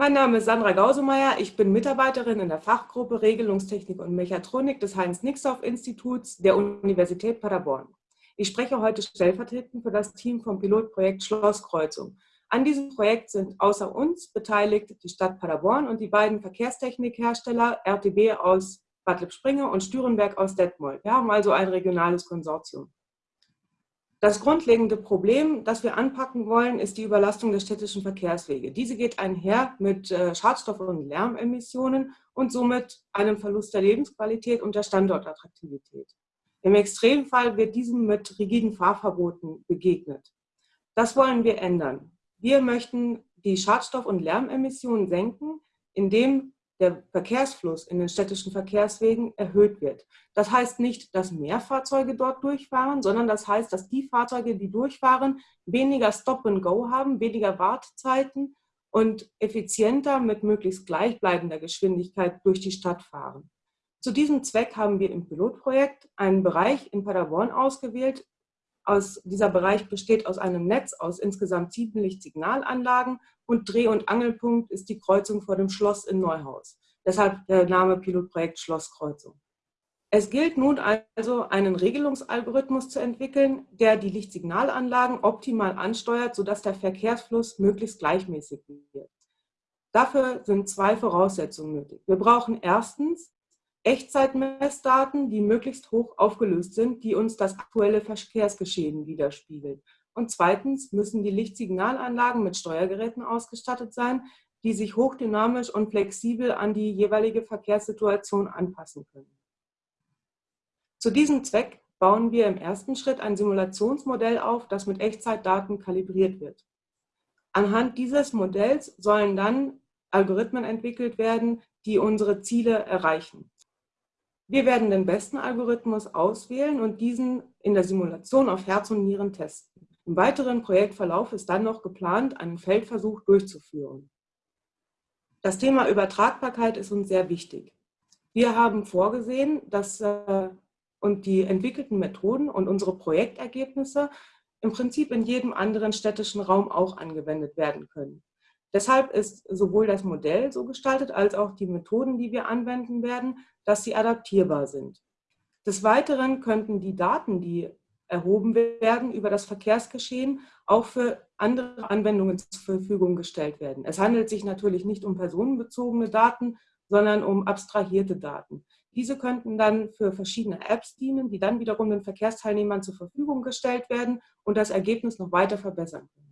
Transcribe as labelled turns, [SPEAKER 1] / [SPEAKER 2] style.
[SPEAKER 1] Mein Name ist Sandra Gausemeyer. Ich bin Mitarbeiterin in der Fachgruppe Regelungstechnik und Mechatronik des Heinz-Nixdorf-Instituts der Universität Paderborn. Ich spreche heute stellvertretend für das Team vom Pilotprojekt Schlosskreuzung. An diesem Projekt sind außer uns beteiligt die Stadt Paderborn und die beiden Verkehrstechnikhersteller RTB aus Bad Lippspringe und Stürenberg aus Detmold. Wir haben also ein regionales Konsortium. Das grundlegende Problem, das wir anpacken wollen, ist die Überlastung der städtischen Verkehrswege. Diese geht einher mit äh, Schadstoff- und Lärmemissionen und somit einem Verlust der Lebensqualität und der Standortattraktivität. Im Extremfall wird diesem mit rigiden Fahrverboten begegnet. Das wollen wir ändern. Wir möchten die Schadstoff- und Lärmemissionen senken, indem der Verkehrsfluss in den städtischen Verkehrswegen erhöht wird. Das heißt nicht, dass mehr Fahrzeuge dort durchfahren, sondern das heißt, dass die Fahrzeuge, die durchfahren, weniger Stop-and-Go haben, weniger Wartezeiten und effizienter mit möglichst gleichbleibender Geschwindigkeit durch die Stadt fahren. Zu diesem Zweck haben wir im Pilotprojekt einen Bereich in Paderborn ausgewählt. Aus, dieser Bereich besteht aus einem Netz aus insgesamt sieben Lichtsignalanlagen und Dreh- und Angelpunkt ist die Kreuzung vor dem Schloss in Neuhaus. Deshalb der Name Pilotprojekt Schlosskreuzung. Es gilt nun also, einen Regelungsalgorithmus zu entwickeln, der die Lichtsignalanlagen optimal ansteuert, sodass der Verkehrsfluss möglichst gleichmäßig wird. Dafür sind zwei Voraussetzungen nötig. Wir brauchen erstens Echtzeitmessdaten, die möglichst hoch aufgelöst sind, die uns das aktuelle Verkehrsgeschehen widerspiegeln. Und zweitens müssen die Lichtsignalanlagen mit Steuergeräten ausgestattet sein, die sich hochdynamisch und flexibel an die jeweilige Verkehrssituation anpassen können. Zu diesem Zweck bauen wir im ersten Schritt ein Simulationsmodell auf, das mit Echtzeitdaten kalibriert wird. Anhand dieses Modells sollen dann Algorithmen entwickelt werden, die unsere Ziele erreichen. Wir werden den besten Algorithmus auswählen und diesen in der Simulation auf Herz und Nieren testen. Im weiteren Projektverlauf ist dann noch geplant, einen Feldversuch durchzuführen. Das Thema Übertragbarkeit ist uns sehr wichtig. Wir haben vorgesehen, dass äh, und die entwickelten Methoden und unsere Projektergebnisse im Prinzip in jedem anderen städtischen Raum auch angewendet werden können. Deshalb ist sowohl das Modell so gestaltet, als auch die Methoden, die wir anwenden werden, dass sie adaptierbar sind. Des Weiteren könnten die Daten, die erhoben werden über das Verkehrsgeschehen, auch für andere Anwendungen zur Verfügung gestellt werden. Es handelt sich natürlich nicht um personenbezogene Daten, sondern um abstrahierte Daten. Diese könnten dann für verschiedene Apps dienen, die dann wiederum den Verkehrsteilnehmern zur Verfügung gestellt werden und das Ergebnis noch weiter verbessern können.